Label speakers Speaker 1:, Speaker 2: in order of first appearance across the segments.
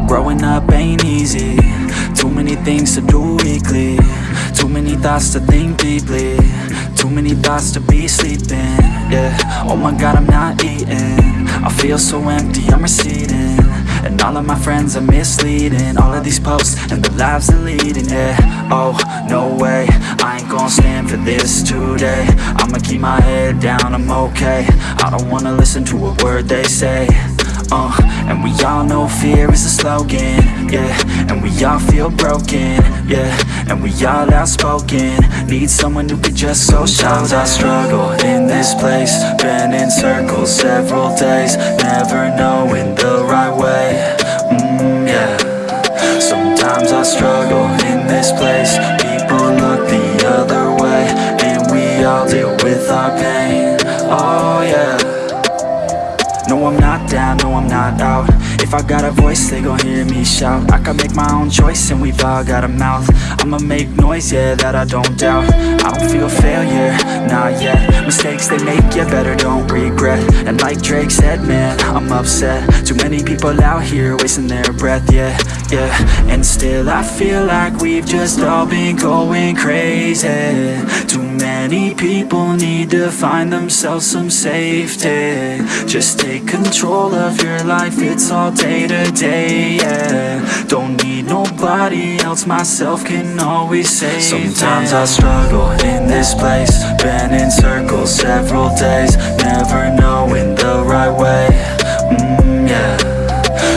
Speaker 1: Growing up ain't easy. Too many things to do weekly Too many thoughts to think deeply. Too many thoughts to be sleeping. Yeah, oh my god I'm not eating. I feel so empty, I'm receding. And all of my friends are misleading. All of these posts and the lives they're leading Yeah, oh, no way. I ain't gonna stand for this today. I'ma keep my head down, I'm okay. I don't wanna listen to a word they say uh, and we all know fear is a slogan, yeah. And we all feel broken, yeah. And we all outspoken. Need someone who could just go Sometimes I struggle in this place. Been in circles several days Never knowing no, I'm not down, no, I'm not out. If I got a voice, they gon' hear me shout. I can make my own choice and we've all got a mouth I'ma make noise, yeah, that I don't doubt. I don't feel failure, not yet. Mistakes they make, yeah, better don't regret. And like Drake said, man, I'm upset. Too many people out here wasting their breath, yeah, yeah. And still I feel like we've just all been going crazy. Too many people need to find themselves some safety. Just take control of your life, it's all day to day, yeah nobody else, myself can always save Sometimes I struggle in this place Been in circles several days Never knowing the right way, mm, yeah.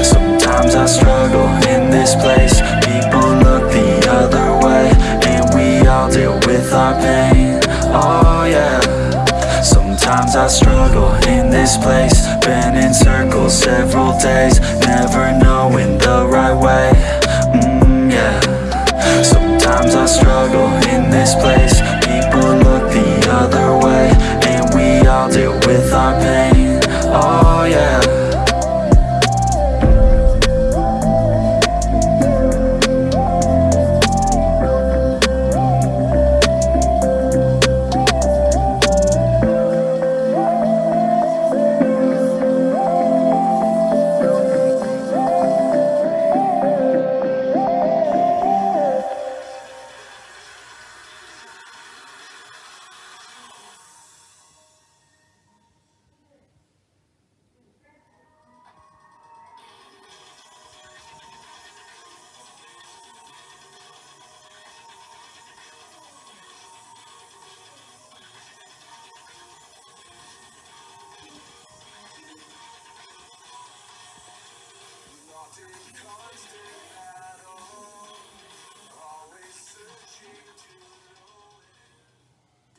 Speaker 1: Sometimes I struggle in this place People look the other way And we all deal with our pain, oh yeah. Sometimes I struggle in this place Been in circles several days Sometimes I struggle in this place. People look the other way And we all deal with our pain, oh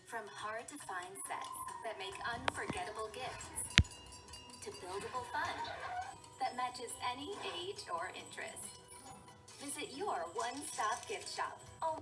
Speaker 2: From hard-to-find sets that make unforgettable gifts to buildable fun that matches any age or interest. Visit your one-stop gift shop. Oh.